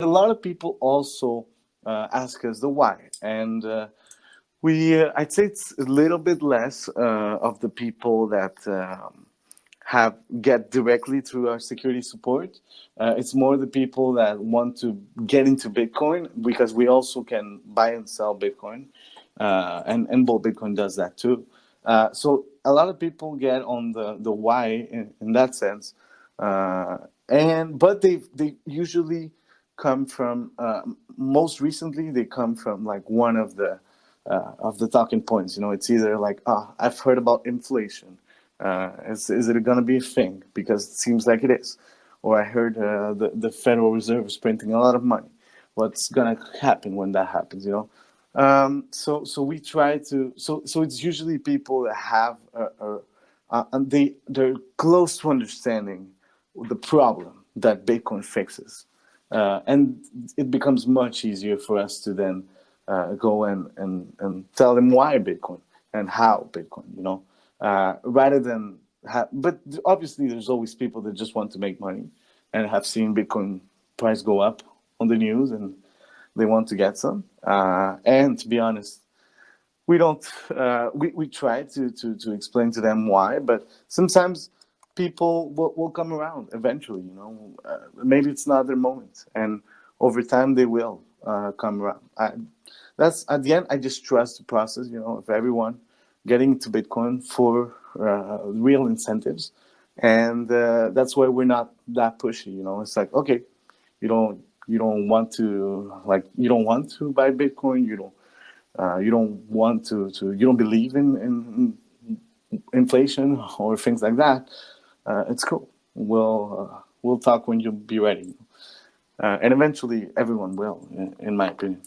a lot of people also uh, ask us the why, and uh, we uh, I'd say it's a little bit less uh, of the people that um, have get directly through our security support. Uh, it's more the people that want to get into Bitcoin because we also can buy and sell Bitcoin, uh, and and Bull Bitcoin does that too. so a lot of people get on the the why in, in that sense, and but they they usually come from uh, most recently they come from like one of the uh, of the talking points you know it's either like ah oh, i've heard about inflation uh, is, is it going to be a thing? Because it seems like it is. Or i heard uh, the, the federal reserve is printing a lot of money. What's going to happen when that happens? You know? Um, so so we try to so so it's usually people that have a, a, a, and they they're close to understanding the problem that bitcoin fixes uh, and it becomes much easier for us to then uh, go and, and, and tell them why Bitcoin and how Bitcoin, you know, uh, rather than, but obviously there's always people that just want to make money and have seen Bitcoin price go up on the news and they want to get some. Uh, and to be honest, we don't, uh, we, we try to, to, to explain to them why, but sometimes people will, will come around eventually, you know, uh, maybe it's not their moment and over time they will uh, come around. I, that's at the end, I just trust the process, you know, of everyone getting into Bitcoin for uh, real incentives. And uh, that's why we're not that pushy, you know, it's like, okay, you don't, you don't want to like, you don't want to buy Bitcoin. You don't, uh, you don't want to, to, you don't believe in, in inflation or things like that uh, it's cool. We'll uh, we'll talk when you'll be ready, uh, and eventually everyone will, in, in my opinion.